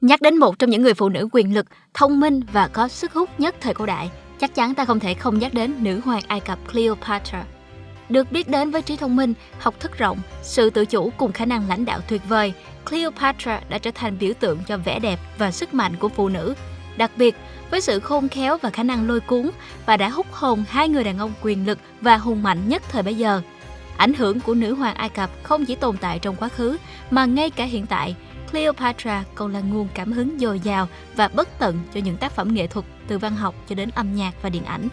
Nhắc đến một trong những người phụ nữ quyền lực, thông minh và có sức hút nhất thời cổ đại, chắc chắn ta không thể không nhắc đến nữ hoàng Ai Cập Cleopatra. Được biết đến với trí thông minh, học thức rộng, sự tự chủ cùng khả năng lãnh đạo tuyệt vời, Cleopatra đã trở thành biểu tượng cho vẻ đẹp và sức mạnh của phụ nữ. Đặc biệt, với sự khôn khéo và khả năng lôi cuốn, bà đã hút hồn hai người đàn ông quyền lực và hùng mạnh nhất thời bấy giờ. Ảnh hưởng của nữ hoàng Ai Cập không chỉ tồn tại trong quá khứ, mà ngay cả hiện tại, Cleopatra còn là nguồn cảm hứng dồi dào và bất tận cho những tác phẩm nghệ thuật từ văn học cho đến âm nhạc và điện ảnh.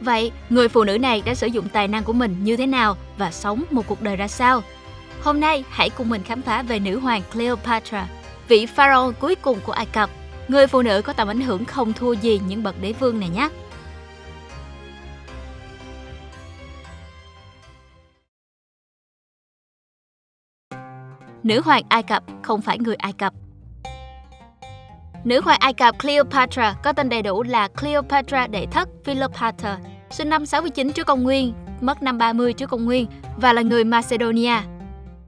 Vậy, người phụ nữ này đã sử dụng tài năng của mình như thế nào và sống một cuộc đời ra sao? Hôm nay, hãy cùng mình khám phá về nữ hoàng Cleopatra, vị pharaoh cuối cùng của Ai Cập. Người phụ nữ có tầm ảnh hưởng không thua gì những bậc đế vương này nhé. Nữ hoàng Ai Cập không phải người Ai Cập. Nữ hoàng Ai Cập Cleopatra có tên đầy đủ là Cleopatra đệ thất Philopater, sinh năm 69 trước công nguyên, mất năm 30 trước công nguyên và là người Macedonia.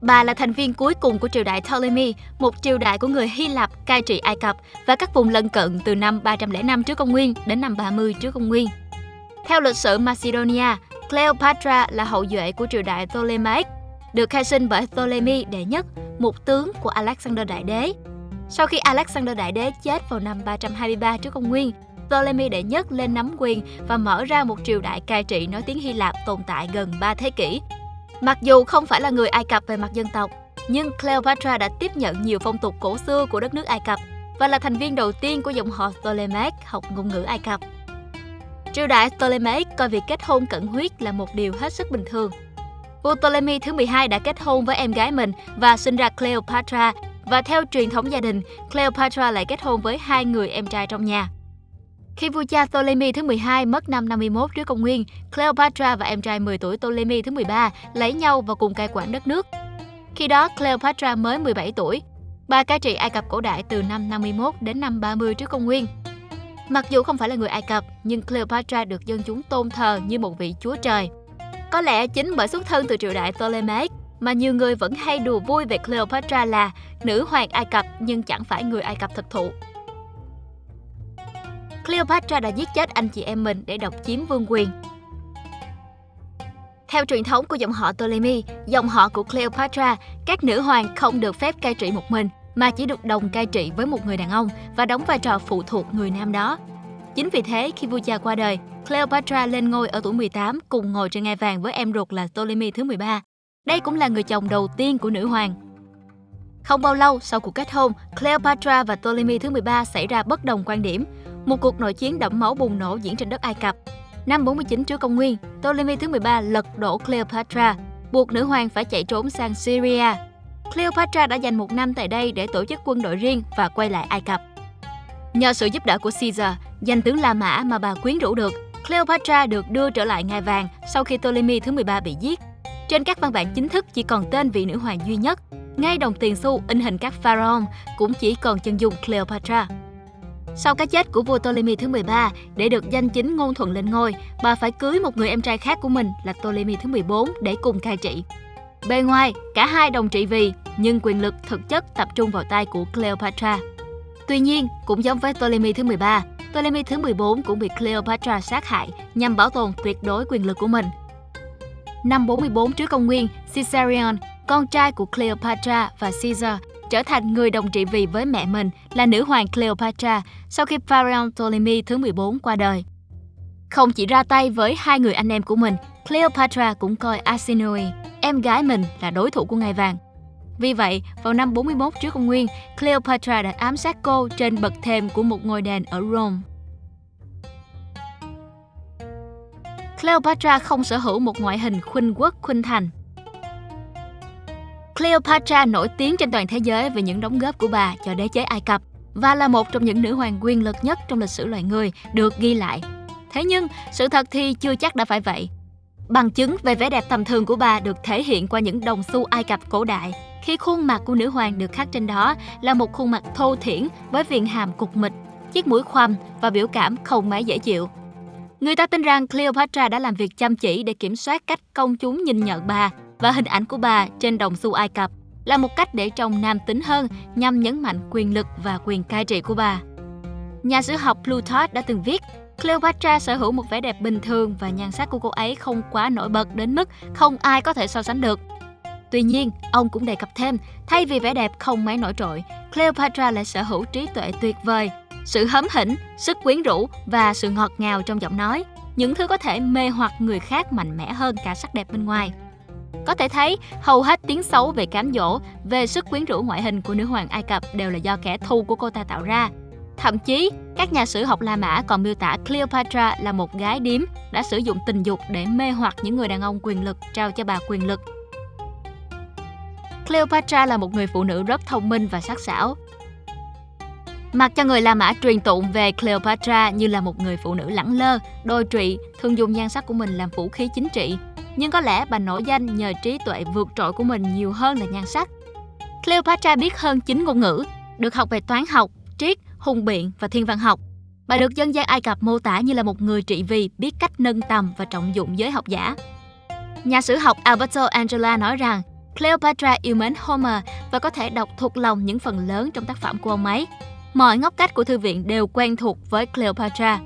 Bà là thành viên cuối cùng của triều đại Ptolemy, một triều đại của người Hy Lạp cai trị Ai Cập và các vùng lân cận từ năm 305 trước công nguyên đến năm 30 trước công nguyên. Theo lịch sử Macedonia, Cleopatra là hậu duệ của triều đại Ptolemaic, được khai sinh bởi Ptolemy đệ nhất, một tướng của Alexander Đại Đế. Sau khi Alexander Đại Đế chết vào năm 323 trước công nguyên, Ptolemy đệ nhất lên nắm quyền và mở ra một triều đại cai trị nói tiếng Hy Lạp tồn tại gần 3 thế kỷ. Mặc dù không phải là người Ai Cập về mặt dân tộc, nhưng Cleopatra đã tiếp nhận nhiều phong tục cổ xưa của đất nước Ai Cập và là thành viên đầu tiên của dòng họ Ptolemaic học ngôn ngữ Ai Cập. Triều đại Ptolemaic coi việc kết hôn cận huyết là một điều hết sức bình thường. Vua Ptolemy thứ 12 đã kết hôn với em gái mình và sinh ra Cleopatra và theo truyền thống gia đình, Cleopatra lại kết hôn với hai người em trai trong nhà. Khi vua cha Ptolemy thứ 12 mất năm 51 trước công nguyên, Cleopatra và em trai 10 tuổi Ptolemy thứ 13 lấy nhau và cùng cai quản đất nước. Khi đó, Cleopatra mới 17 tuổi. Bà cai trị Ai Cập cổ đại từ năm 51 đến năm 30 trước công nguyên. Mặc dù không phải là người Ai Cập, nhưng Cleopatra được dân chúng tôn thờ như một vị chúa trời. Có lẽ chính bởi xuất thân từ triều đại Ptolemaic mà nhiều người vẫn hay đùa vui về Cleopatra là nữ hoàng Ai Cập nhưng chẳng phải người Ai Cập thực thụ. Cleopatra đã giết chết anh chị em mình để độc chiếm vương quyền. Theo truyền thống của dòng họ Ptolemy, dòng họ của Cleopatra, các nữ hoàng không được phép cai trị một mình, mà chỉ được đồng cai trị với một người đàn ông và đóng vai trò phụ thuộc người nam đó. Chính vì thế, khi vua cha qua đời, Cleopatra lên ngôi ở tuổi 18 cùng ngồi trên ngai vàng với em ruột là Ptolemy thứ 13. Đây cũng là người chồng đầu tiên của nữ hoàng. Không bao lâu sau cuộc kết hôn, Cleopatra và Ptolemy thứ 13 xảy ra bất đồng quan điểm. Một cuộc nội chiến đẫm máu bùng nổ diễn trên đất Ai Cập. Năm 49 trước công nguyên, Ptolemy thứ 13 lật đổ Cleopatra, buộc nữ hoàng phải chạy trốn sang Syria. Cleopatra đã dành một năm tại đây để tổ chức quân đội riêng và quay lại Ai Cập. Nhờ sự giúp đỡ của Caesar, danh tướng La Mã mà bà quyến rũ được, Cleopatra được đưa trở lại ngai vàng sau khi Ptolemy thứ 13 bị giết. Trên các văn bản chính thức chỉ còn tên vị nữ hoàng duy nhất, ngay đồng tiền xu in hình các pharaoh cũng chỉ còn chân dung Cleopatra. Sau cái chết của vua Ptolemy thứ 13, để được danh chính ngôn thuận lên ngôi, bà phải cưới một người em trai khác của mình là Ptolemy thứ 14 để cùng cai trị. Bề ngoài, cả hai đồng trị vì, nhưng quyền lực thực chất tập trung vào tay của Cleopatra. Tuy nhiên, cũng giống với Ptolemy thứ 13, Ptolemy thứ 14 cũng bị Cleopatra sát hại nhằm bảo tồn tuyệt đối quyền lực của mình. Năm 44 trước công nguyên, Caesarion, con trai của Cleopatra và Caesar, trở thành người đồng trị vì với mẹ mình là nữ hoàng Cleopatra sau khi Pharaoh Ptolemy thứ 14 qua đời. Không chỉ ra tay với hai người anh em của mình, Cleopatra cũng coi Arsinoe, em gái mình là đối thủ của ngai vàng. Vì vậy, vào năm 41 trước công nguyên, Cleopatra đã ám sát cô trên bậc thềm của một ngôi đền ở Rome. Cleopatra không sở hữu một ngoại hình khuynh quốc khuynh thành. Cleopatra nổi tiếng trên toàn thế giới về những đóng góp của bà cho đế chế Ai Cập và là một trong những nữ hoàng quyền lực nhất trong lịch sử loài người được ghi lại. Thế nhưng, sự thật thì chưa chắc đã phải vậy. Bằng chứng về vẻ đẹp tầm thường của bà được thể hiện qua những đồng xu Ai Cập cổ đại, khi khuôn mặt của nữ hoàng được khắc trên đó là một khuôn mặt thô thiển với viền hàm cục mịch, chiếc mũi khoằm và biểu cảm không mấy dễ chịu. Người ta tin rằng Cleopatra đã làm việc chăm chỉ để kiểm soát cách công chúng nhìn nhận bà và hình ảnh của bà trên đồng xu Ai Cập là một cách để trông nam tính hơn nhằm nhấn mạnh quyền lực và quyền cai trị của bà. Nhà sử học Plutarch đã từng viết, Cleopatra sở hữu một vẻ đẹp bình thường và nhan sắc của cô ấy không quá nổi bật đến mức không ai có thể so sánh được. Tuy nhiên, ông cũng đề cập thêm, thay vì vẻ đẹp không mấy nổi trội, Cleopatra lại sở hữu trí tuệ tuyệt vời, sự hấm hỉnh, sức quyến rũ và sự ngọt ngào trong giọng nói, những thứ có thể mê hoặc người khác mạnh mẽ hơn cả sắc đẹp bên ngoài. Có thể thấy, hầu hết tiếng xấu về cám dỗ, về sức quyến rũ ngoại hình của nữ hoàng Ai Cập đều là do kẻ thù của cô ta tạo ra. Thậm chí, các nhà sử học La Mã còn miêu tả Cleopatra là một gái điếm đã sử dụng tình dục để mê hoặc những người đàn ông quyền lực trao cho bà quyền lực. Cleopatra là một người phụ nữ rất thông minh và sắc sảo. Mặc cho người La Mã truyền tụng về Cleopatra như là một người phụ nữ lẳng lơ, đôi trụy, thường dùng nhan sắc của mình làm vũ khí chính trị, nhưng có lẽ bà nổi danh nhờ trí tuệ vượt trội của mình nhiều hơn là nhan sắc. Cleopatra biết hơn 9 ngôn ngữ, được học về toán học, triết, hùng biện và thiên văn học. Bà được dân gian Ai Cập mô tả như là một người trị vì biết cách nâng tầm và trọng dụng giới học giả. Nhà sử học Alberto Angela nói rằng Cleopatra yêu mến Homer và có thể đọc thuộc lòng những phần lớn trong tác phẩm của ông ấy. Mọi ngóc cách của thư viện đều quen thuộc với Cleopatra.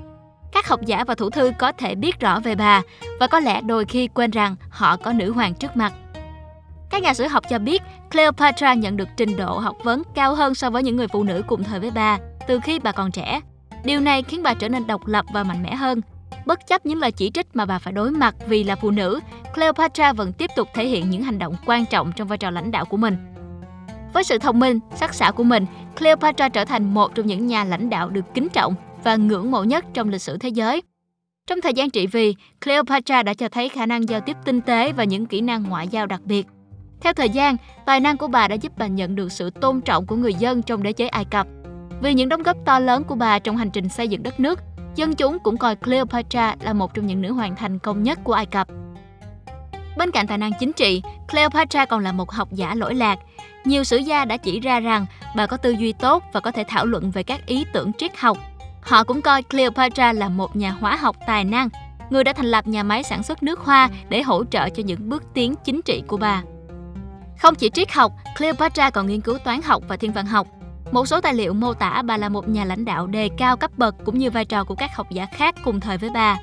Các học giả và thủ thư có thể biết rõ về bà và có lẽ đôi khi quên rằng họ có nữ hoàng trước mặt. Các nhà sử học cho biết Cleopatra nhận được trình độ học vấn cao hơn so với những người phụ nữ cùng thời với bà từ khi bà còn trẻ. Điều này khiến bà trở nên độc lập và mạnh mẽ hơn. Bất chấp những lời chỉ trích mà bà phải đối mặt vì là phụ nữ, Cleopatra vẫn tiếp tục thể hiện những hành động quan trọng trong vai trò lãnh đạo của mình. Với sự thông minh, sắc sảo của mình, Cleopatra trở thành một trong những nhà lãnh đạo được kính trọng và ngưỡng mộ nhất trong lịch sử thế giới. Trong thời gian trị vì, Cleopatra đã cho thấy khả năng giao tiếp tinh tế và những kỹ năng ngoại giao đặc biệt. Theo thời gian, tài năng của bà đã giúp bà nhận được sự tôn trọng của người dân trong đế chế Ai Cập. Vì những đóng góp to lớn của bà trong hành trình xây dựng đất nước, dân chúng cũng coi Cleopatra là một trong những nữ hoàng thành công nhất của Ai Cập. Bên cạnh tài năng chính trị, Cleopatra còn là một học giả lỗi lạc. Nhiều sử gia đã chỉ ra rằng bà có tư duy tốt và có thể thảo luận về các ý tưởng triết học. Họ cũng coi Cleopatra là một nhà hóa học tài năng, người đã thành lập nhà máy sản xuất nước hoa để hỗ trợ cho những bước tiến chính trị của bà. Không chỉ triết học, Cleopatra còn nghiên cứu toán học và thiên văn học. Một số tài liệu mô tả bà là một nhà lãnh đạo đề cao cấp bậc cũng như vai trò của các học giả khác cùng thời với bà.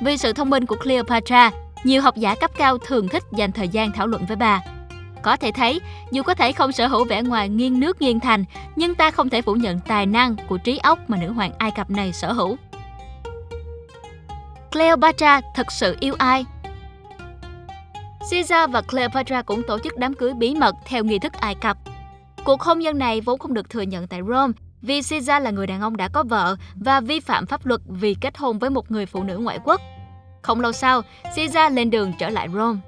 Vì sự thông minh của Cleopatra, nhiều học giả cấp cao thường thích dành thời gian thảo luận với bà. Có thể thấy, dù có thể không sở hữu vẻ ngoài nghiêng nước nghiêng thành, nhưng ta không thể phủ nhận tài năng của trí óc mà nữ hoàng Ai Cập này sở hữu. Cleopatra thật sự yêu ai? Caesar và Cleopatra cũng tổ chức đám cưới bí mật theo nghi thức Ai Cập. Cuộc hôn nhân này vốn không được thừa nhận tại Rome vì Caesar là người đàn ông đã có vợ và vi phạm pháp luật vì kết hôn với một người phụ nữ ngoại quốc. Không lâu sau, Caesar lên đường trở lại Rome.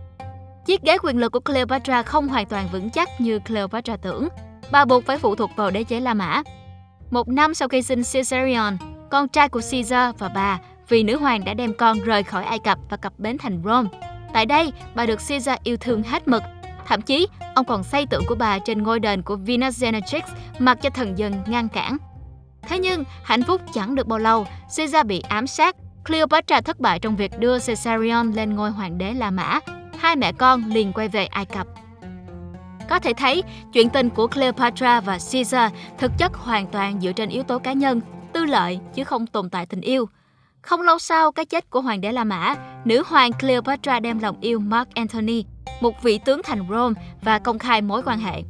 Chiếc ghế quyền lực của Cleopatra không hoàn toàn vững chắc như Cleopatra tưởng. Bà buộc phải phụ thuộc vào đế chế La Mã. Một năm sau khi sinh Caesarion, con trai của Caesar và bà, vì nữ hoàng đã đem con rời khỏi Ai Cập và cập bến thành Rome. Tại đây, bà được Caesar yêu thương hết mực. Thậm chí, ông còn xây tượng của bà trên ngôi đền của Venus Genetrix mặc cho thần dân ngăn cản. Thế nhưng, hạnh phúc chẳng được bao lâu, Caesar bị ám sát. Cleopatra thất bại trong việc đưa Caesarion lên ngôi hoàng đế La Mã. Hai mẹ con liền quay về Ai Cập. Có thể thấy, chuyện tình của Cleopatra và Caesar thực chất hoàn toàn dựa trên yếu tố cá nhân, tư lợi chứ không tồn tại tình yêu. Không lâu sau cái chết của hoàng đế La Mã, nữ hoàng Cleopatra đem lòng yêu Mark Antony, một vị tướng thành Rome và công khai mối quan hệ.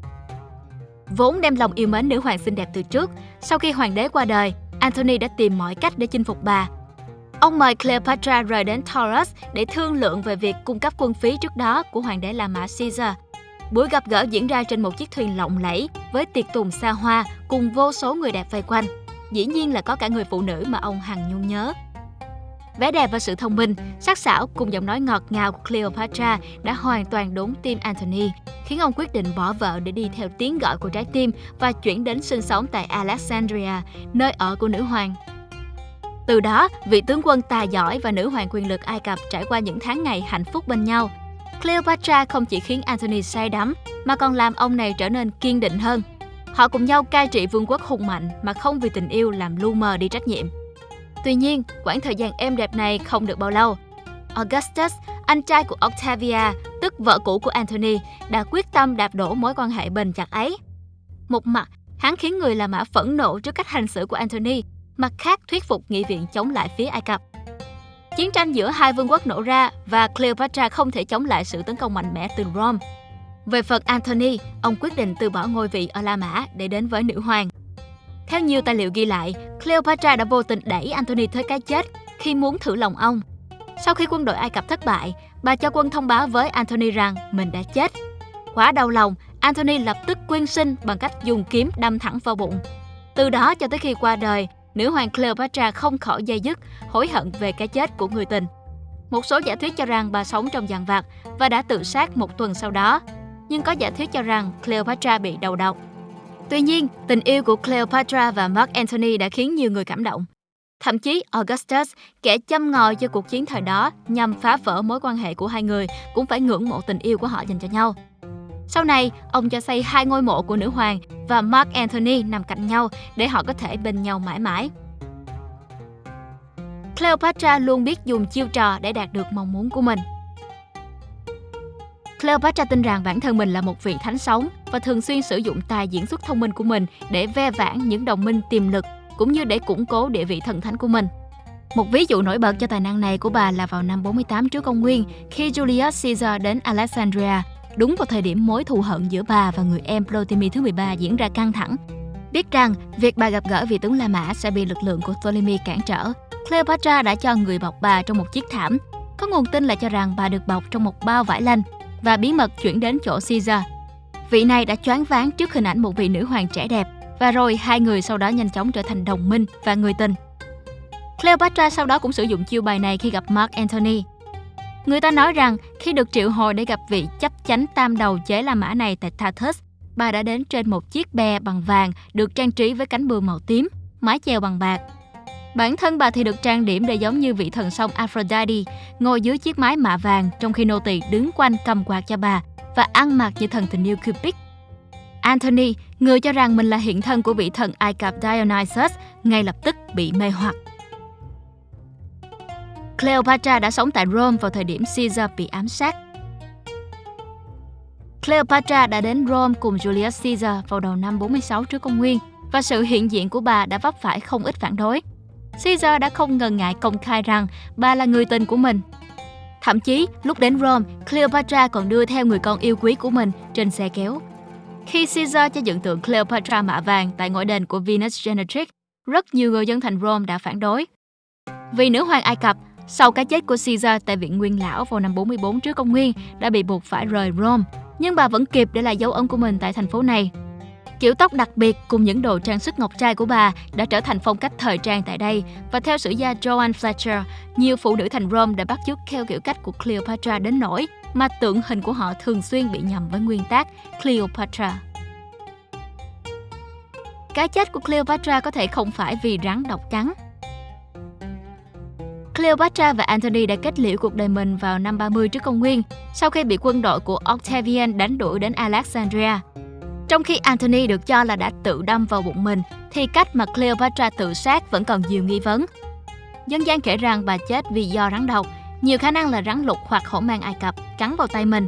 Vốn đem lòng yêu mến nữ hoàng xinh đẹp từ trước, sau khi hoàng đế qua đời, Antony đã tìm mọi cách để chinh phục bà. Ông mời Cleopatra rời đến Taurus để thương lượng về việc cung cấp quân phí trước đó của hoàng đế La Mã Caesar. Buổi gặp gỡ diễn ra trên một chiếc thuyền lộng lẫy với tiệc tùng xa hoa cùng vô số người đẹp vây quanh. Dĩ nhiên là có cả người phụ nữ mà ông hằng nhung nhớ. Vẻ đẹp và sự thông minh, sắc sảo cùng giọng nói ngọt ngào của Cleopatra đã hoàn toàn đốn tim Anthony, khiến ông quyết định bỏ vợ để đi theo tiếng gọi của trái tim và chuyển đến sinh sống tại Alexandria, nơi ở của nữ hoàng. Từ đó, vị tướng quân tài giỏi và nữ hoàng quyền lực Ai Cập trải qua những tháng ngày hạnh phúc bên nhau. Cleopatra không chỉ khiến Anthony say đắm, mà còn làm ông này trở nên kiên định hơn. Họ cùng nhau cai trị vương quốc hùng mạnh mà không vì tình yêu làm lu mờ đi trách nhiệm. Tuy nhiên, quãng thời gian êm đẹp này không được bao lâu. Augustus, anh trai của Octavia, tức vợ cũ của Anthony đã quyết tâm đạp đổ mối quan hệ bền chặt ấy. Một mặt, hắn khiến người La Mã phẫn nộ trước cách hành xử của Anthony mặt khác thuyết phục nghị viện chống lại phía Ai Cập. Chiến tranh giữa hai vương quốc nổ ra và Cleopatra không thể chống lại sự tấn công mạnh mẽ từ Rome. Về phần Anthony ông quyết định từ bỏ ngôi vị ở La Mã để đến với nữ hoàng. Theo nhiều tài liệu ghi lại, Cleopatra đã vô tình đẩy Antony tới cái chết khi muốn thử lòng ông. Sau khi quân đội Ai Cập thất bại, bà cho quân thông báo với Antony rằng mình đã chết. Quá đau lòng, Antony lập tức quyên sinh bằng cách dùng kiếm đâm thẳng vào bụng. Từ đó cho tới khi qua đời, nữ hoàng Cleopatra không khỏi dây dứt, hối hận về cái chết của người tình. Một số giả thuyết cho rằng bà sống trong giàn vặt và đã tự sát một tuần sau đó. Nhưng có giả thuyết cho rằng Cleopatra bị đầu độc. Tuy nhiên, tình yêu của Cleopatra và Mark Antony đã khiến nhiều người cảm động. Thậm chí Augustus, kẻ châm ngòi cho cuộc chiến thời đó nhằm phá vỡ mối quan hệ của hai người, cũng phải ngưỡng mộ tình yêu của họ dành cho nhau. Sau này, ông cho xây hai ngôi mộ của nữ hoàng và Mark Antony nằm cạnh nhau để họ có thể bên nhau mãi mãi. Cleopatra luôn biết dùng chiêu trò để đạt được mong muốn của mình. Cleopatra tin rằng bản thân mình là một vị thánh sống và thường xuyên sử dụng tài diễn xuất thông minh của mình để ve vãn những đồng minh tiềm lực cũng như để củng cố địa vị thần thánh của mình. Một ví dụ nổi bật cho tài năng này của bà là vào năm 48 trước công nguyên khi Julius Caesar đến Alexandria, đúng vào thời điểm mối thù hận giữa bà và người em Ptolemy thứ 13 diễn ra căng thẳng. Biết rằng việc bà gặp gỡ vị tướng La Mã sẽ bị lực lượng của Ptolemy cản trở, Cleopatra đã cho người bọc bà trong một chiếc thảm. Có nguồn tin là cho rằng bà được bọc trong một bao vải lanh và bí mật chuyển đến chỗ Caesar. Vị này đã choáng váng trước hình ảnh một vị nữ hoàng trẻ đẹp và rồi hai người sau đó nhanh chóng trở thành đồng minh và người tình. Cleopatra sau đó cũng sử dụng chiêu bài này khi gặp Mark Antony. Người ta nói rằng khi được triệu hồi để gặp vị chấp chánh tam đầu chế La Mã này tại Tartus, bà đã đến trên một chiếc bè bằng vàng được trang trí với cánh bướm màu tím, mái chèo bằng bạc. Bản thân bà thì được trang điểm để giống như vị thần sông Aphrodite, ngồi dưới chiếc mái mạ vàng trong khi nô tỳ đứng quanh cầm quạt cho bà và ăn mặc như thần tình yêu Cupid. Anthony, người cho rằng mình là hiện thân của vị thần Ai Cập Dionysus, ngay lập tức bị mê hoặc. Cleopatra đã sống tại Rome vào thời điểm Caesar bị ám sát. Cleopatra đã đến Rome cùng Julius Caesar vào đầu năm 46 trước công nguyên và sự hiện diện của bà đã vấp phải không ít phản đối. Caesar đã không ngần ngại công khai rằng bà là người tình của mình. Thậm chí, lúc đến Rome, Cleopatra còn đưa theo người con yêu quý của mình trên xe kéo. Khi Caesar cho dựng tượng Cleopatra mạ vàng tại ngôi đền của Venus Genetrix, rất nhiều người dân thành Rome đã phản đối. Vì nữ hoàng Ai Cập, sau cái chết của Caesar tại viện Nguyên Lão vào năm 44 trước công nguyên, đã bị buộc phải rời Rome, nhưng bà vẫn kịp để lại dấu ấn của mình tại thành phố này. Kiểu tóc đặc biệt cùng những đồ trang sức ngọc trai của bà đã trở thành phong cách thời trang tại đây và theo sử gia Joan Fletcher, nhiều phụ nữ thành Rome đã bắt chước theo kiểu cách của Cleopatra đến nỗi mà tượng hình của họ thường xuyên bị nhầm với nguyên tác Cleopatra. Cái chết của Cleopatra có thể không phải vì rắn độc cắn. Cleopatra và Antony đã kết liễu cuộc đời mình vào năm 30 trước công nguyên, sau khi bị quân đội của Octavian đánh đuổi đến Alexandria. Trong khi Anthony được cho là đã tự đâm vào bụng mình, thì cách mà Cleopatra tự sát vẫn còn nhiều nghi vấn. Dân gian kể rằng bà chết vì do rắn độc, nhiều khả năng là rắn lục hoặc hổ mang Ai Cập cắn vào tay mình.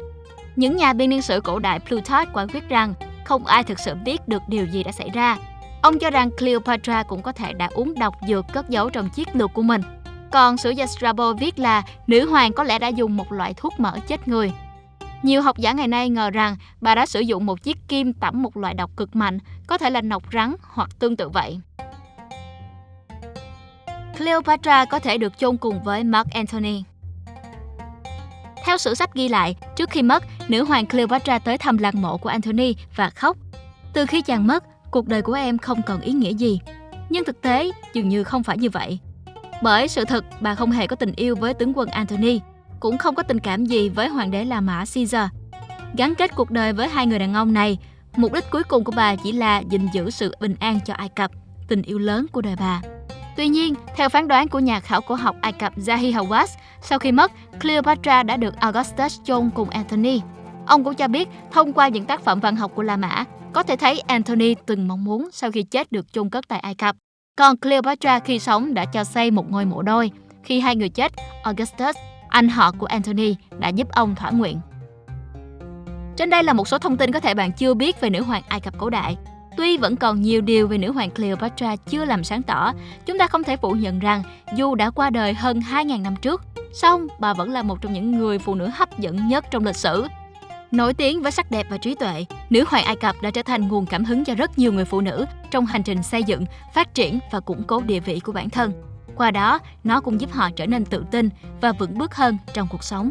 Những nhà biên niên sử cổ đại Plutarch quả quyết rằng không ai thực sự biết được điều gì đã xảy ra. Ông cho rằng Cleopatra cũng có thể đã uống độc dược cất giấu trong chiếc lược của mình. Còn sử gia Strabo viết là nữ hoàng có lẽ đã dùng một loại thuốc mỡ chết người nhiều học giả ngày nay ngờ rằng bà đã sử dụng một chiếc kim tẩm một loại độc cực mạnh, có thể là nọc rắn hoặc tương tự vậy. Cleopatra có thể được chôn cùng với Mark Antony. Theo sử sách ghi lại, trước khi mất, nữ hoàng Cleopatra tới thăm lăng mộ của Antony và khóc. Từ khi chàng mất, cuộc đời của em không còn ý nghĩa gì. Nhưng thực tế, dường như không phải như vậy. Bởi sự thật, bà không hề có tình yêu với tướng quân Antony, cũng không có tình cảm gì với hoàng đế La Mã Caesar. Gắn kết cuộc đời với hai người đàn ông này, mục đích cuối cùng của bà chỉ là gìn giữ sự bình an cho Ai Cập, tình yêu lớn của đời bà. Tuy nhiên, theo phán đoán của nhà khảo cổ học Ai Cập Zahi Hawass, sau khi mất, Cleopatra đã được Augustus chôn cùng Anthony. Ông cũng cho biết, thông qua những tác phẩm văn học của La Mã, có thể thấy Anthony từng mong muốn sau khi chết được chôn cất tại Ai Cập. Còn Cleopatra khi sống đã cho xây một ngôi mộ đôi. Khi hai người chết, Augustus anh họ của Anthony đã giúp ông thỏa nguyện. Trên đây là một số thông tin có thể bạn chưa biết về nữ hoàng Ai Cập cổ đại. Tuy vẫn còn nhiều điều về nữ hoàng Cleopatra chưa làm sáng tỏ, chúng ta không thể phủ nhận rằng dù đã qua đời hơn 2.000 năm trước, song bà vẫn là một trong những người phụ nữ hấp dẫn nhất trong lịch sử. Nổi tiếng với sắc đẹp và trí tuệ, nữ hoàng Ai Cập đã trở thành nguồn cảm hứng cho rất nhiều người phụ nữ trong hành trình xây dựng, phát triển và củng cố địa vị của bản thân. Qua đó, nó cũng giúp họ trở nên tự tin và vững bước hơn trong cuộc sống.